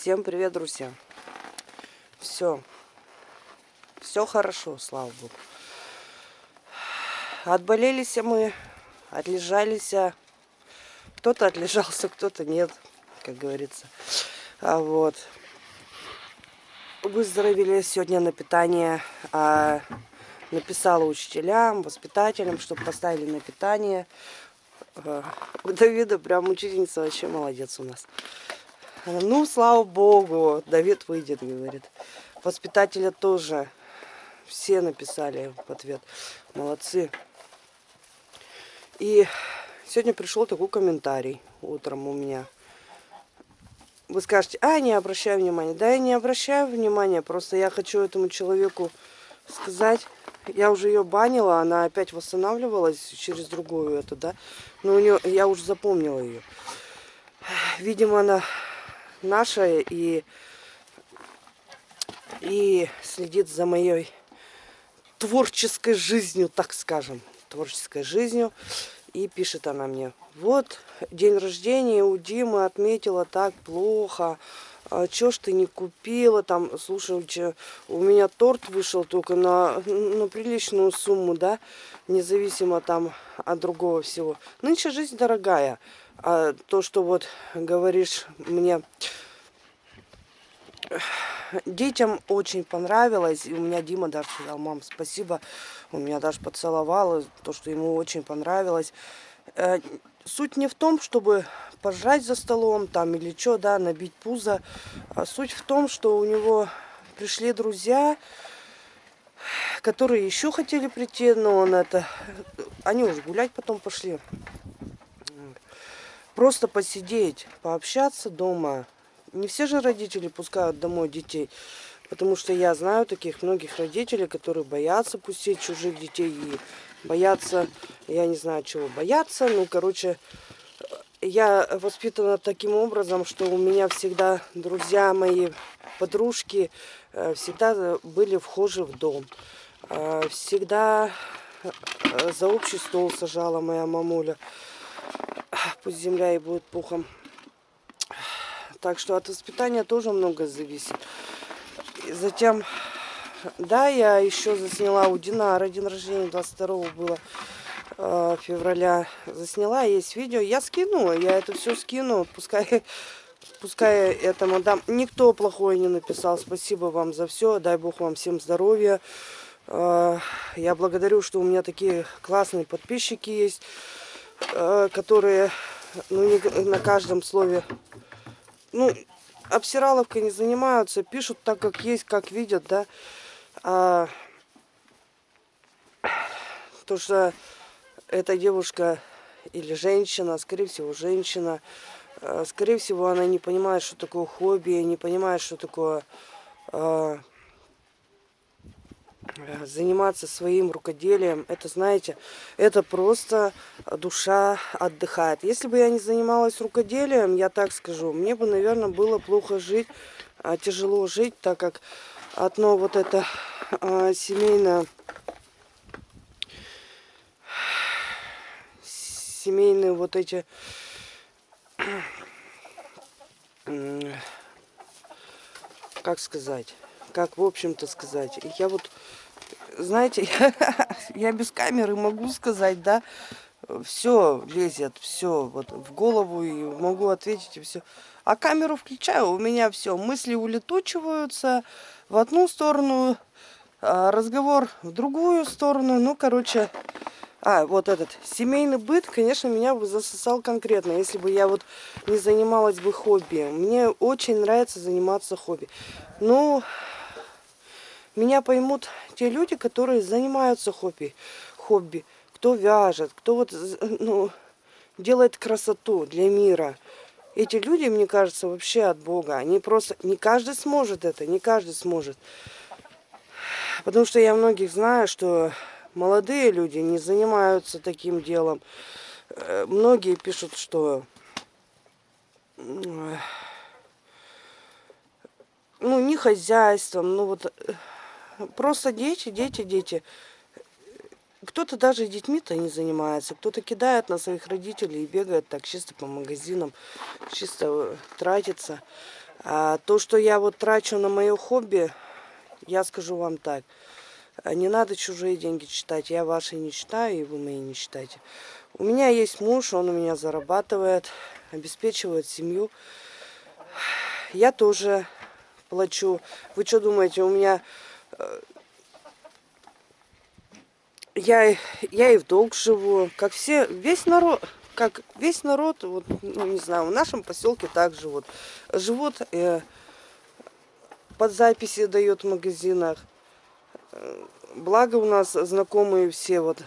Всем привет, друзья. Все. Все хорошо, слава богу. Отболелись мы, отлежались. Кто-то отлежался, кто-то нет, как говорится. А вот. Выздоровели сегодня на питание. А, написала учителям, воспитателям, чтобы поставили на питание. У Давида прям учительница вообще молодец у нас. Ну, слава богу, Давид выйдет, говорит. Воспитателя тоже все написали в ответ. Молодцы. И сегодня пришел такой комментарий утром у меня. Вы скажете, а, не обращаю внимания. Да, я не обращаю внимания, просто я хочу этому человеку сказать. Я уже ее банила, она опять восстанавливалась через другую эту, да. Но у нее, я уже запомнила ее. Видимо, она наша и, и следит за моей творческой жизнью, так скажем, творческой жизнью. И пишет она мне, вот день рождения у Димы отметила так плохо, а чё ж ты не купила, там, слушай, у меня торт вышел только на, на приличную сумму, да, независимо там от другого всего. Нынче жизнь дорогая, а то, что вот говоришь мне, детям очень понравилось. И у меня Дима даже сказал, мам, спасибо. Он меня даже поцеловал, то, что ему очень понравилось. Э, суть не в том, чтобы пожрать за столом там или что, да, набить пузо. А суть в том, что у него пришли друзья, которые еще хотели прийти, но он это... Они уже гулять потом пошли. Просто посидеть, пообщаться дома, не все же родители пускают домой детей. Потому что я знаю таких многих родителей, которые боятся пустить чужих детей и боятся, я не знаю чего боятся, ну, короче, я воспитана таким образом, что у меня всегда друзья мои, подружки, э, всегда были вхожи в дом. Э, всегда э, за общий стол сажала моя мамуля. Пусть земля и будет пухом. Так что от воспитания тоже много зависит. И затем, да, я еще засняла у Динара день рождения 22 было э, февраля. Засняла, есть видео. Я скину, я это все скину. Пускай, пускай это мадам. Никто плохое не написал. Спасибо вам за все. Дай Бог вам всем здоровья. Э, я благодарю, что у меня такие классные подписчики есть, которые ну, не на каждом слове ну, обсираловкой не занимаются, пишут так, как есть, как видят, да. А, то, что эта девушка или женщина, скорее всего, женщина, а, скорее всего, она не понимает, что такое хобби, не понимает, что такое Э, заниматься своим рукоделием, это, знаете, это просто душа отдыхает. Если бы я не занималась рукоделием, я так скажу, мне бы, наверное, было плохо жить, а, тяжело жить, так как одно вот это а, семейное, семейные вот эти как сказать, как в общем-то сказать. Я вот знаете, я, без камеры могу сказать, да, все лезет, все вот в голову и могу ответить и все. А камеру включаю, у меня все, мысли улетучиваются в одну сторону, а разговор в другую сторону. Ну, короче, а, вот этот семейный быт, конечно, меня бы засосал конкретно, если бы я вот не занималась бы хобби. Мне очень нравится заниматься хобби. Ну, меня поймут те люди, которые занимаются хобби. хобби. Кто вяжет, кто вот, ну, делает красоту для мира. Эти люди, мне кажется, вообще от Бога. Они просто... Не каждый сможет это, не каждый сможет. Потому что я многих знаю, что молодые люди не занимаются таким делом. Э, многие пишут, что... Ну, не хозяйством, ну вот э, Просто дети, дети, дети. Кто-то даже детьми-то не занимается, кто-то кидает на своих родителей и бегает так чисто по магазинам, чисто тратится. А то, что я вот трачу на мое хобби, я скажу вам так. Не надо чужие деньги читать. Я ваши не читаю, и вы мои не читайте. У меня есть муж, он у меня зарабатывает, обеспечивает семью. Я тоже плачу. Вы что думаете, у меня... Я, я и в долг живу, как все, весь народ, как весь народ, вот, ну, не знаю, в нашем поселке также вот живут, э, под записи дают в магазинах. Э, благо у нас знакомые все, вот,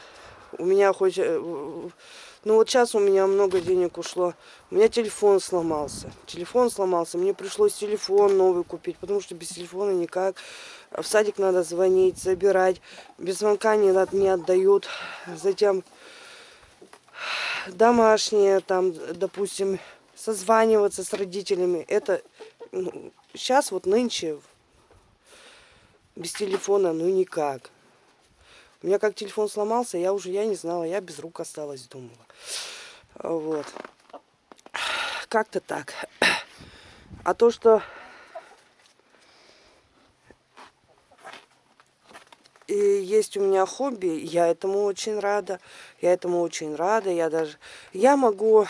у меня хоть, э, ну вот сейчас у меня много денег ушло, у меня телефон сломался, телефон сломался, мне пришлось телефон новый купить, потому что без телефона никак. В садик надо звонить, забирать, без звонка не, не отдают. Затем домашние, там, допустим, созваниваться с родителями. Это ну, сейчас вот нынче без телефона, ну никак. У меня как телефон сломался, я уже, я не знала, я без рук осталась, думала. Вот. Как-то так. А то, что и есть у меня хобби, я этому очень рада. Я этому очень рада. Я даже... Я могу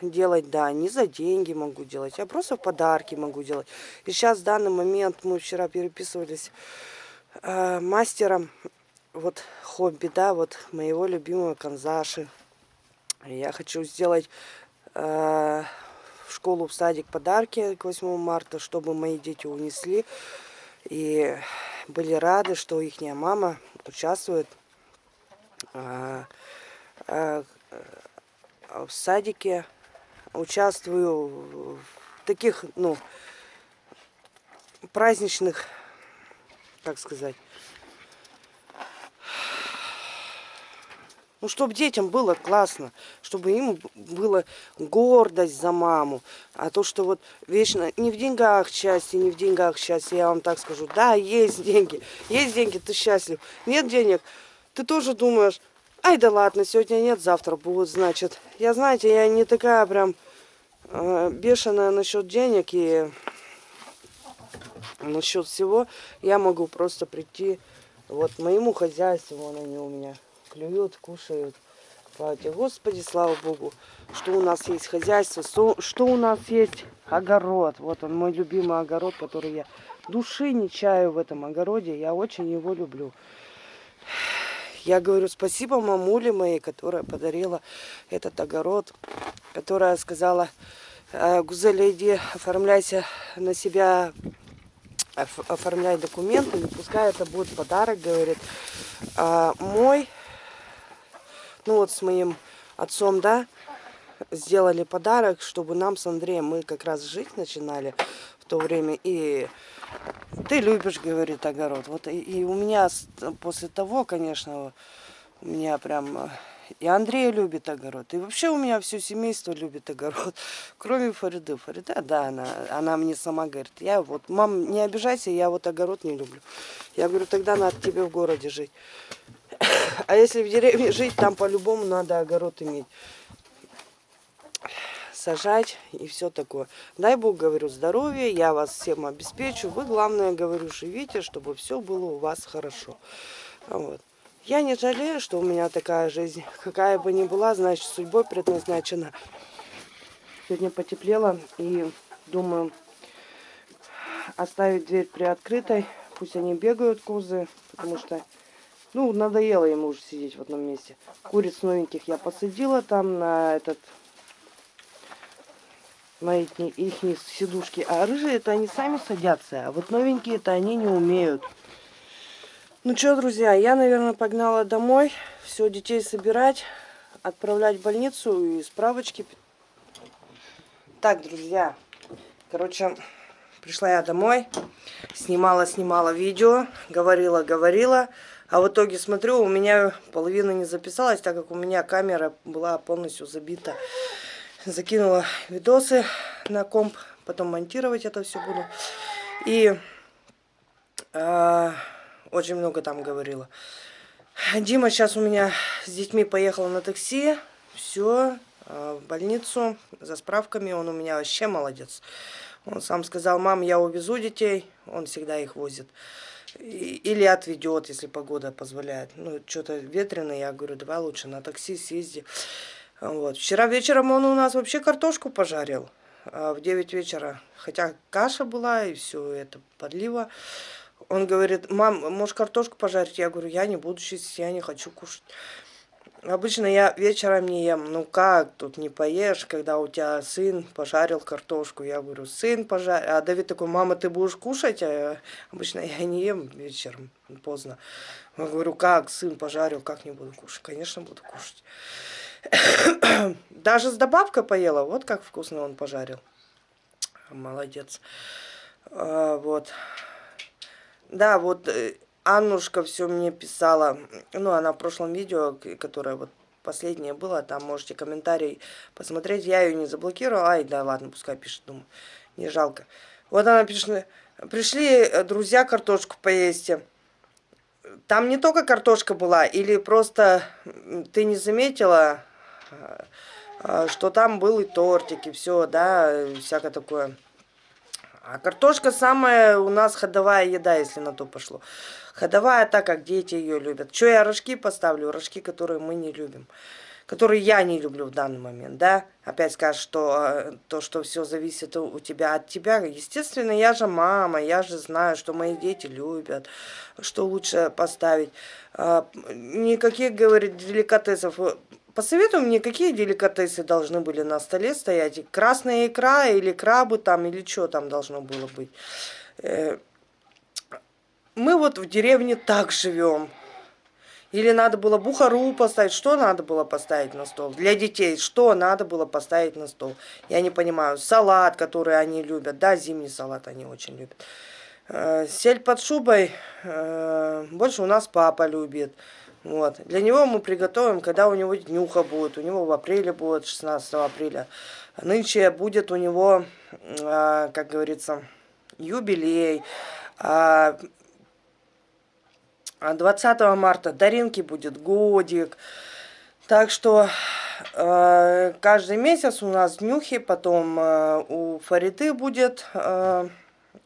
делать, да, не за деньги могу делать, я просто подарки могу делать. И сейчас в данный момент мы вчера переписывались э, мастером, вот хобби, да, вот моего любимого канзаши. Я хочу сделать э, в школу, в садик подарки к 8 марта, чтобы мои дети унесли. И были рады, что их мама участвует а, а, в садике. Участвую в таких, ну, праздничных, как сказать, Ну, чтобы детям было классно, чтобы им было гордость за маму. А то, что вот вечно не в деньгах счастье, не в деньгах счастье, я вам так скажу. Да, есть деньги, есть деньги, ты счастлив. Нет денег, ты тоже думаешь, ай да ладно, сегодня нет, завтра будут, значит. Я, знаете, я не такая прям э, бешеная насчет денег и насчет всего. Я могу просто прийти вот моему хозяйству, вон они у меня клюют, кушают. Слава Господи, слава Богу, что у нас есть хозяйство, что у нас есть огород. Вот он, мой любимый огород, который я души не чаю в этом огороде. Я очень его люблю. Я говорю спасибо мамуле моей, которая подарила этот огород, которая сказала, «Э, Гузеля, иди оформляйся на себя, оформляй документы, не пускай это будет подарок, говорит. А мой ну вот с моим отцом, да, сделали подарок, чтобы нам с Андреем, мы как раз жить начинали в то время, и ты любишь, говорит, огород. Вот и, и у меня после того, конечно, у меня прям... И Андрей любит огород. И вообще у меня все семейство любит огород. Кроме Фариды. Фарида, да, она, она мне сама говорит, я вот, мам, не обижайся, я вот огород не люблю. Я говорю, тогда надо тебе в городе жить. А если в деревне жить, там по-любому надо огород иметь. Сажать и все такое. Дай Бог, говорю, здоровья, я вас всем обеспечу. Вы, главное, говорю, живите, чтобы все было у вас хорошо. Вот. Я не жалею, что у меня такая жизнь. Какая бы ни была, значит, судьбой предназначена. Сегодня потеплело и думаю оставить дверь приоткрытой. Пусть они бегают, козы, потому что ну, надоело ему уже сидеть в одном месте. Куриц новеньких я посадила там на этот... На их, их сидушки. А рыжие это они сами садятся. А вот новенькие это они не умеют. Ну что, друзья, я, наверное, погнала домой. Все, детей собирать, отправлять в больницу и справочки. Так, друзья, короче, пришла я домой, снимала-снимала видео, говорила-говорила. А в итоге смотрю, у меня половина не записалась, так как у меня камера была полностью забита. Закинула видосы на комп, потом монтировать это все буду. И э, очень много там говорила. Дима сейчас у меня с детьми поехал на такси. Все, э, в больницу за справками. Он у меня вообще молодец. Он сам сказал, мам, я увезу детей, он всегда их возит. Или отведет, если погода позволяет. Ну, что-то ветрено, я говорю, давай лучше на такси съезди. Вот. Вчера вечером он у нас вообще картошку пожарил. А в 9 вечера. Хотя каша была и все это подлива. Он говорит, мам, можешь картошку пожарить? Я говорю, я не буду чистить, я не хочу кушать. Обычно я вечером не ем. Ну как, тут не поешь, когда у тебя сын пожарил картошку. Я говорю, сын пожарил. А Давид такой, мама, ты будешь кушать? А обычно я не ем вечером, поздно. Я говорю, как, сын пожарил, как не буду кушать? Конечно, буду кушать. Даже с добавкой поела. Вот как вкусно он пожарил. Молодец. А, вот. Да, вот э, Аннушка все мне писала, ну, она в прошлом видео, которое вот последнее было, там можете комментарий посмотреть, я ее не заблокировала, ай, да ладно, пускай пишет, думаю, не жалко. Вот она пишет, пришли э, друзья картошку поесть, там не только картошка была, или просто ты не заметила, а, что там был и тортик, и все, да, всякое такое. А картошка самая у нас ходовая еда, если на то пошло. Ходовая так, как дети ее любят. Что я рожки поставлю? Рожки, которые мы не любим. Которые я не люблю в данный момент, да? Опять скажешь, что э, то, что все зависит у тебя от тебя. Естественно, я же мама, я же знаю, что мои дети любят, что лучше поставить. А, никаких, говорит, деликатесов Посоветуй мне, какие деликатесы должны были на столе стоять? Красная икра или крабы там, или что там должно было быть? Э, мы вот в деревне так живем. Или надо было бухару поставить? Что надо было поставить на стол? Для детей что надо было поставить на стол? Я не понимаю. Салат, который они любят. Да, зимний салат они очень любят. Э, сель под шубой э, больше у нас папа любит. Вот. Для него мы приготовим, когда у него днюха будет. У него в апреле будет, 16 апреля. Нынче будет у него, а, как говорится, юбилей. А 20 марта Даринки будет годик. Так что э, каждый месяц у нас днюхи, потом э, у Фариты будет э,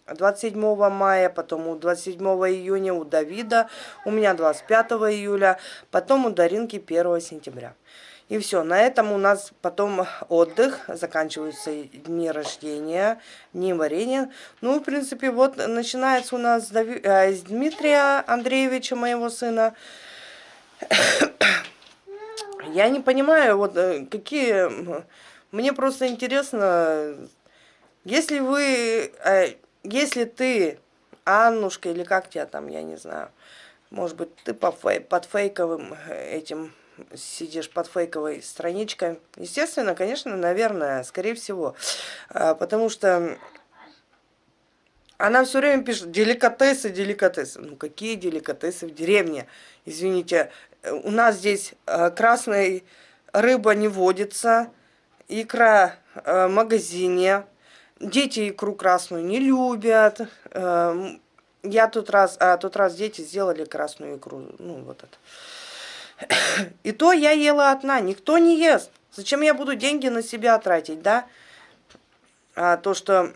27 мая, потом у 27 июня у Давида, у меня 25 июля, потом у Даринки 1 сентября. И все, на этом у нас потом отдых, заканчиваются дни рождения, дни варенья. Ну, в принципе, вот начинается у нас э, с Дмитрия Андреевича, моего сына. Я не понимаю, вот э, какие... Мне просто интересно, если вы э, если ты, Аннушка, или как тебя там, я не знаю, может быть, ты под фейковым э, этим сидишь под фейковой страничкой. Естественно, конечно, наверное, скорее всего. А, потому что она все время пишет деликатесы, деликатесы. Ну какие деликатесы в деревне? Извините, у нас здесь э, красная рыба не водится, икра э, в магазине, Дети икру красную не любят. Эм, я тут раз, а тот раз дети сделали красную икру. Ну, вот это. И то я ела одна. Никто не ест. Зачем я буду деньги на себя тратить, да? А то, что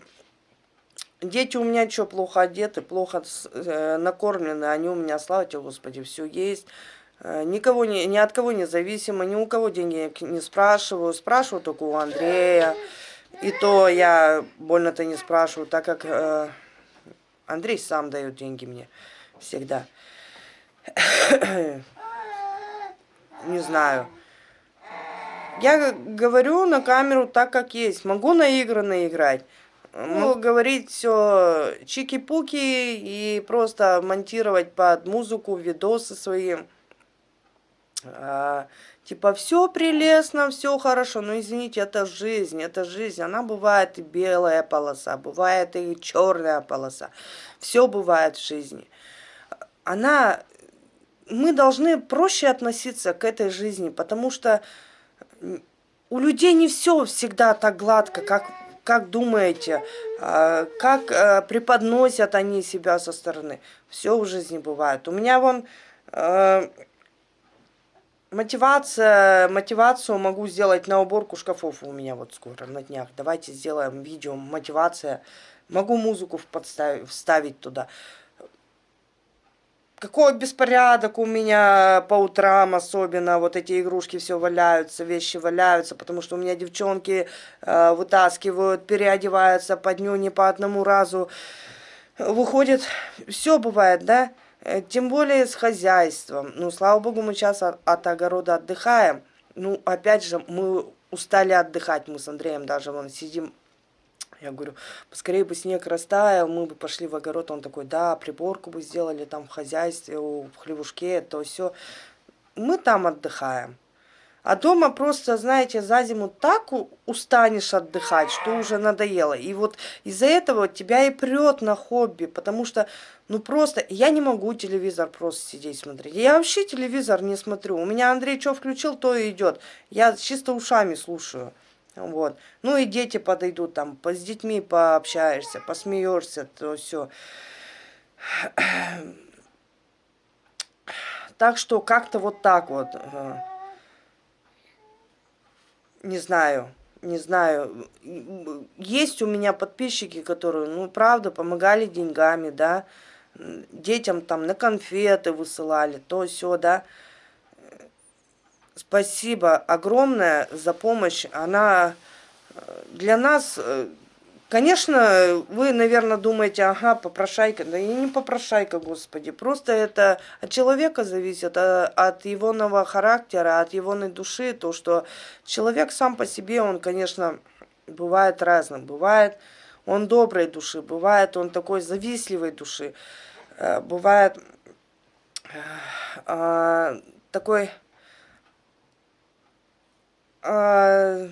дети у меня что, плохо одеты, плохо э, накормлены, они у меня, слава тебе, Господи, все есть. Э, никого не, ни от кого не зависимо, ни у кого деньги не спрашиваю. Спрашиваю только у Андрея. И то я больно-то не спрашиваю, так как э, Андрей сам дает деньги мне всегда. не знаю. Я говорю на камеру так, как есть. Могу наигранно играть. Могу говорить все чики-пуки и просто монтировать под музыку видосы свои. А, Типа, все прелестно, все хорошо. Но извините, это жизнь, это жизнь. Она бывает и белая полоса, бывает и черная полоса. Все бывает в жизни. Она... Мы должны проще относиться к этой жизни, потому что у людей не все всегда так гладко, как, как думаете, а, как а, преподносят они себя со стороны. Все в жизни бывает. У меня вон а, мотивация, мотивацию могу сделать на уборку шкафов у меня вот скоро, на днях. Давайте сделаем видео, мотивация. Могу музыку вставить туда. Какой беспорядок у меня по утрам особенно, вот эти игрушки все валяются, вещи валяются, потому что у меня девчонки э, вытаскивают, переодеваются по дню не по одному разу. Выходит, все бывает, да? Э, тем более с хозяйством. Ну, слава богу, мы сейчас от, от огорода отдыхаем. Ну, опять же, мы устали отдыхать, мы с Андреем даже вон сидим я говорю, поскорее бы снег растаял, мы бы пошли в огород. Он такой, да, приборку бы сделали там в хозяйстве, в хлевушке, то все. Мы там отдыхаем. А дома просто, знаете, за зиму так устанешь отдыхать, что уже надоело. И вот из-за этого тебя и прет на хобби, потому что, ну просто, я не могу телевизор просто сидеть смотреть. Я вообще телевизор не смотрю. У меня Андрей что включил, то и идет. Я чисто ушами слушаю. Вот. Ну и дети подойдут, там, с детьми пообщаешься, посмеешься, то все. Так что как-то вот так вот. Не знаю, не знаю. Есть у меня подписчики, которые, ну, правда, помогали деньгами, да. Детям там на конфеты высылали, то все, да. Спасибо огромное за помощь. Она э, для нас, э, конечно, вы, наверное, думаете, ага, попрошайка. Да и не попрошайка, господи. Просто это от человека зависит, а, от его нового характера, от его души. То, что человек сам по себе, он, конечно, бывает разным. Бывает он доброй души, бывает он такой завистливой души. Э, бывает такой а,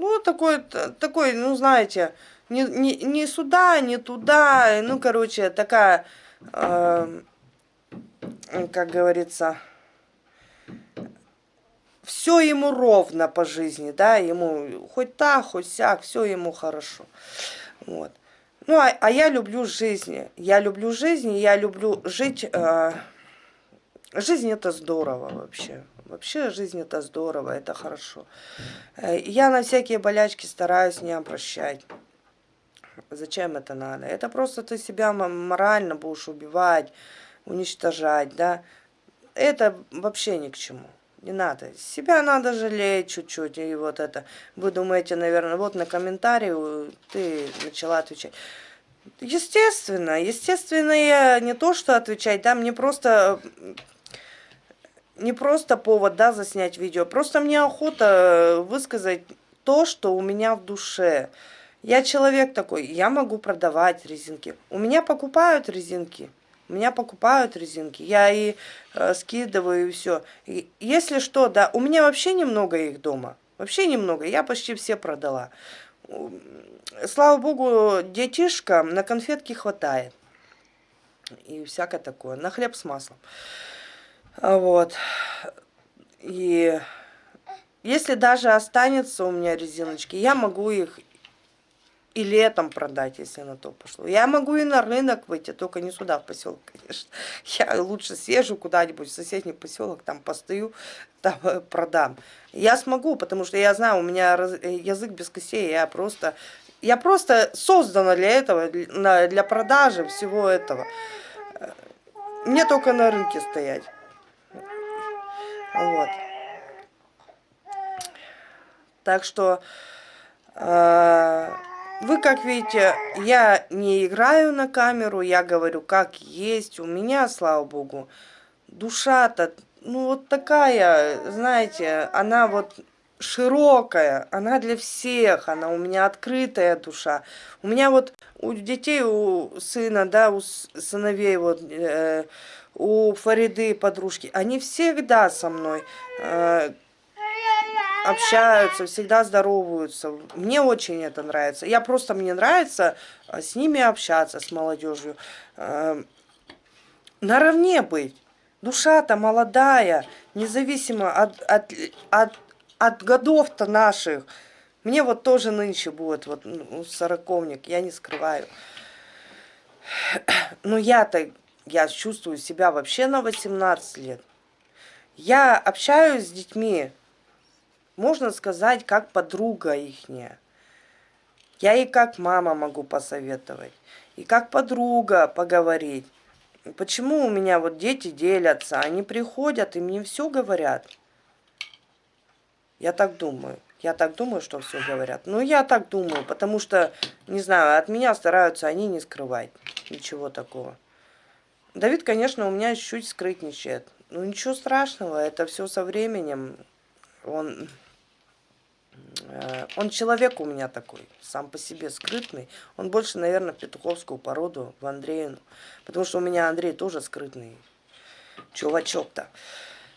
ну, такой, такой, ну, знаете, не, не, не сюда, не туда, ну, короче, такая, э, как говорится, все ему ровно по жизни, да, ему хоть так, хоть сяк, все ему хорошо, вот. Ну, а, а я люблю жизнь, я люблю жизнь, я люблю жить, э, жизнь это здорово вообще, Вообще жизнь это здорово, это хорошо. Э, я на всякие болячки стараюсь не обращать. Зачем это надо? Это просто ты себя морально будешь убивать, уничтожать, да. Это вообще ни к чему. Не надо. Себя надо жалеть чуть-чуть. И вот это. Вы думаете, наверное, вот на комментарии ты начала отвечать. Естественно, естественно, я не то, что отвечать, да, мне просто не просто повод, да, заснять видео. Просто мне охота э, высказать то, что у меня в душе. Я человек такой, я могу продавать резинки. У меня покупают резинки. У меня покупают резинки. Я и э, скидываю, и все. Если что, да, у меня вообще немного их дома. Вообще немного. Я почти все продала. Слава богу, детишкам на конфетки хватает. И всякое такое. На хлеб с маслом. А вот. И если даже останется у меня резиночки, я могу их и летом продать, если на то пошло. Я могу и на рынок выйти, только не сюда, в поселок, конечно. Я лучше съезжу куда-нибудь в соседний поселок, там постою, там э, продам. Я смогу, потому что я знаю, у меня э, язык без костей, я просто, я просто создана для этого, для продажи всего этого. Э, мне только на рынке стоять. Вот. Так что э, вы, как видите, я не играю на камеру, я говорю, как есть. У меня, слава богу, душа-то, ну вот такая, знаете, она вот широкая, она для всех, она у меня открытая душа. У меня вот у детей, у сына, да, у сыновей вот... Э, у Фариды подружки, они всегда со мной э, общаются, всегда здороваются. Мне очень это нравится. Я просто, мне нравится э, с ними общаться, с молодежью. Э, наравне быть. Душа-то молодая, независимо от, от, от, от годов-то наших. Мне вот тоже нынче будет, вот ну, сороковник, я не скрываю. Но я-то я чувствую себя вообще на 18 лет. Я общаюсь с детьми, можно сказать, как подруга ихняя. Я и как мама могу посоветовать, и как подруга поговорить. Почему у меня вот дети делятся, они приходят и мне все говорят. Я так думаю. Я так думаю, что все говорят. Ну, я так думаю, потому что, не знаю, от меня стараются они не скрывать. Ничего такого. Давид, конечно, у меня чуть-чуть скрытничает. Ну, ничего страшного, это все со временем. Он, э, он человек у меня такой, сам по себе скрытный. Он больше, наверное, петуховскую породу, в Андреину. Потому что у меня Андрей тоже скрытный чувачок-то.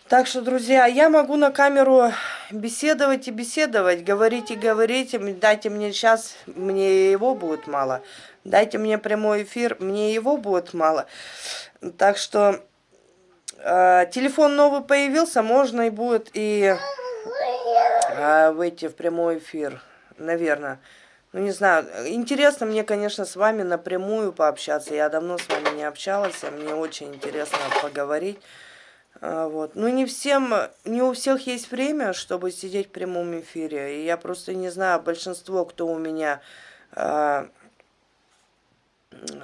Так что, друзья, я могу на камеру беседовать и беседовать, говорить и говорить. Дайте мне сейчас, мне его будет мало. Дайте мне прямой эфир, мне его будет мало. Так что э, телефон новый появился, можно и будет и э, выйти в прямой эфир, наверное. Ну, не знаю, интересно мне, конечно, с вами напрямую пообщаться. Я давно с вами не общалась, мне очень интересно поговорить. А, вот. Ну, не всем, не у всех есть время, чтобы сидеть в прямом эфире. И я просто не знаю, большинство, кто у меня, а,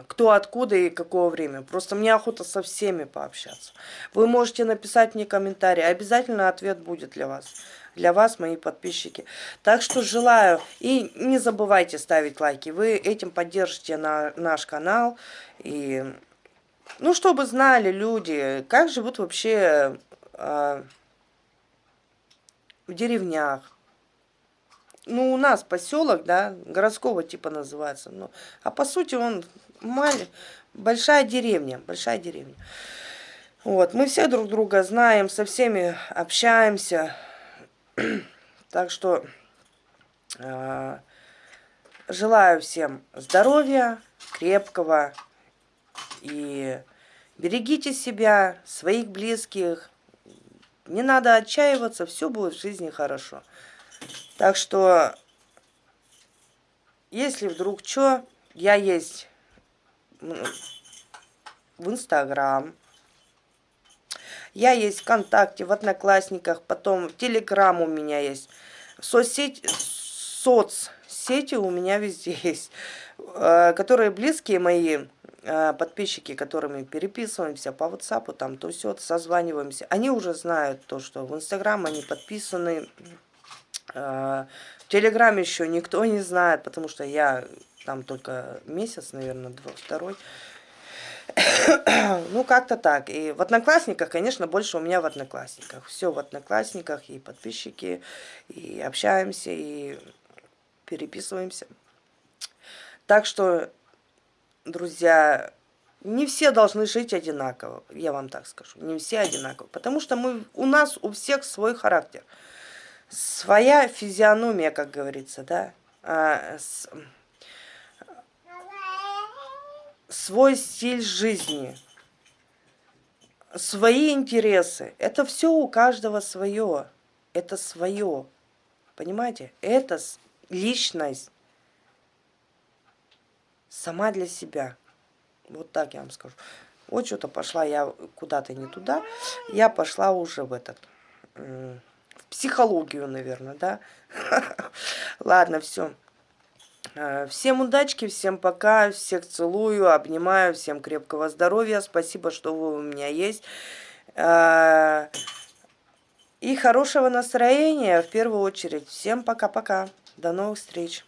кто откуда и какого время. Просто мне охота со всеми пообщаться. Вы можете написать мне комментарий, обязательно ответ будет для вас. Для вас, мои подписчики. Так что желаю. И не забывайте ставить лайки. Вы этим поддержите на наш канал. И ну, чтобы знали люди, как живут вообще э, в деревнях. Ну, у нас поселок, да, городского типа называется. Ну, а по сути он маль... большая деревня, большая деревня. Вот, мы все друг друга знаем, со всеми общаемся. так что э, желаю всем здоровья, крепкого, и берегите себя, своих близких. Не надо отчаиваться, все будет в жизни хорошо. Так что, если вдруг что, я есть в Инстаграм, я есть ВКонтакте, в Одноклассниках, потом в Телеграм у меня есть. Соцсеть, соцсети у меня везде есть, э, которые близкие мои, подписчики, которыми переписываемся по WhatsApp, там то все, созваниваемся, они уже знают то, что в Инстаграм они подписаны. Э, в Телеграм еще никто не знает, потому что я там только месяц, наверное, два, второй. ну, как-то так. И в Одноклассниках, конечно, больше у меня в Одноклассниках. Все в Одноклассниках, и подписчики, и общаемся, и переписываемся. Так что друзья, не все должны жить одинаково, я вам так скажу, не все одинаково, потому что мы, у нас у всех свой характер, своя физиономия, как говорится, да, а, с, свой стиль жизни, свои интересы, это все у каждого свое, это свое, понимаете, это личность, сама для себя. Вот так я вам скажу. Вот что-то пошла я куда-то не туда. Я пошла уже в этот, в психологию, наверное, да. Ладно, все. А, всем удачки, всем пока, всех целую, обнимаю, всем крепкого здоровья, спасибо, что вы у меня есть. А, и хорошего настроения в первую очередь. Всем пока-пока, до новых встреч.